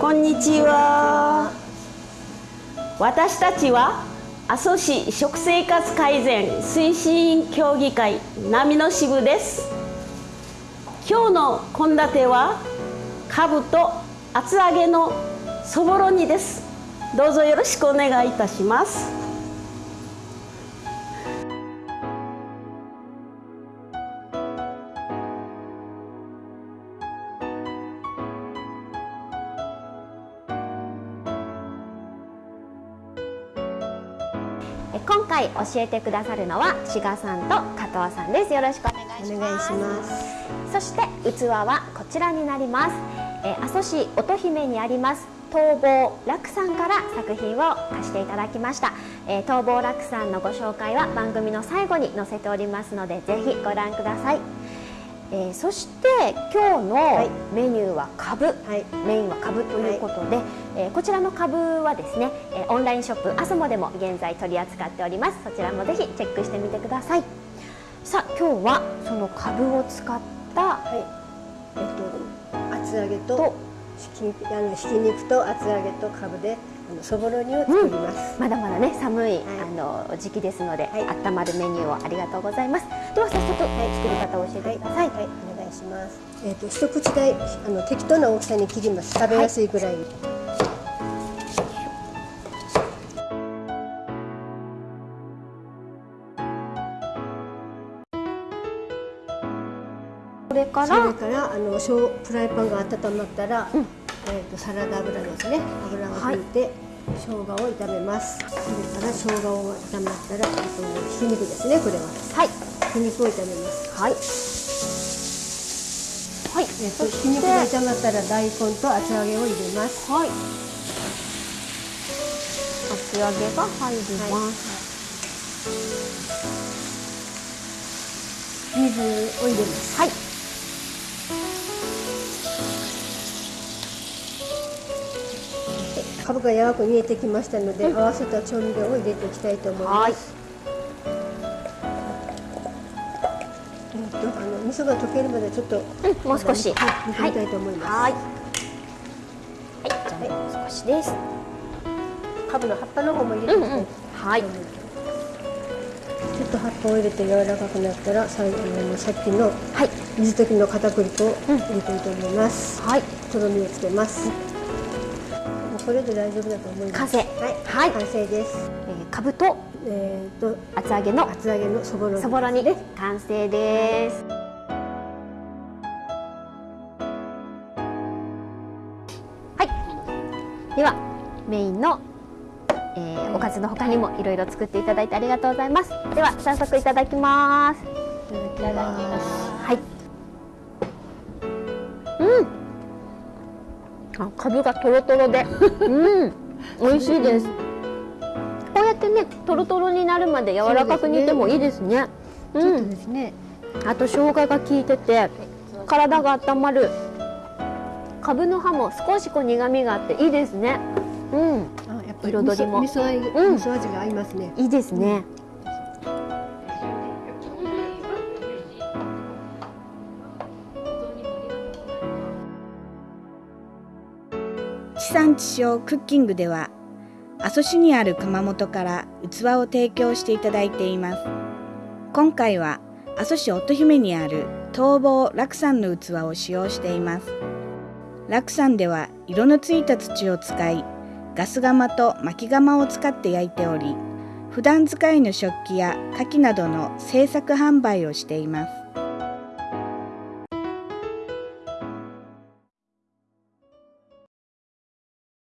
こんにちは。私たちは阿蘇市食生活改善推進協議会波の支部です。今日の献立はかぶと厚揚げのそぼろ煮です。どうぞよろしくお願いいたします。今回教えてくださるのは志賀さんと加藤さんです。よろしくお願いします。そして器はこちらになります、えー、阿蘇市乙姫にあります東坊楽さんから作品を貸していただきました、えー、東坊楽さんのご紹介は番組の最後に載せておりますのでぜひご覧くださいえー、そして今日のメニューはかぶ、はい、メインはかぶということで、はい、えー、こちらのかぶはですね、えー、オンラインショップアソモでも現在取り扱っております。そちらもぜひチェックしてみてください。さあ今日はそのかぶを使った、はい。えっと、厚揚げとひきあのひき肉と厚揚げとかぶであのそぼろ煮を作ります、うん、まだまだね寒い、はい、あの時期ですので、はい、温まるメニューをありがとうございます。では早速、はい、作り方を教えてください、はい、お願いします。えっ、ー、と一口大あの適当な大きさに切ります。食べやすいぐらい、これからそれからあのフライパンが温まったら、うん。えーと、サラダ油ですね。油を引いて、はい、生姜を炒めます。それから生姜を炒まったらあとひき肉ですねこれは。はい。ひき肉を炒めます。はい。はい、えーと、とひき肉が炒まったら大根と厚揚げを入れます。はい。厚揚げが入ります、はい、水を入れます。はいかぶが柔らかく煮えてきましたので、うん、合わせた調味料を入れていきたいと思います。えっと、あの味噌が溶けるまでちょっと、うん、もう少し、はい、煮たいと思います。はい。はい、じゃあもう少しです。かぶの葉っぱの方も入れていきたい、うんうん、はい。ちょっと葉っぱを入れて柔らかくなったら最後のさっきの水溶きの片栗粉を入れたいと思います。はい。とろみをつけます。これで大丈夫だと思います。完成。はい、はい、完成です。えー、かぶと、えっ、ー、と厚揚げの厚揚げのそぼろそぼろ煮です完成です。はい。ではメインの、えー、おかずの他にもいろいろ作っていただいてありがとうございます。では早速いただきます。いただきます。あかぶがとろとろで。うん。美味しいです。こうやってねとろとろになるまで柔らかく煮てもいいですね。うん、ですね。あと生姜が効いてて体が温まる。かぶの葉も少しこう苦味があっていいですね。うん。彩りも。味噌味,、うん、味噌味が合いますね。いいですね、うん地産地消クッキングでは阿蘇市にある窯元から器を提供していただいています。今回は阿蘇市乙姫にある東坊楽山の器を使用しています。楽山では色のついた土を使いガス窯と薪窯を使って焼いており普段使いの食器や牡蠣などの製作販売をしています。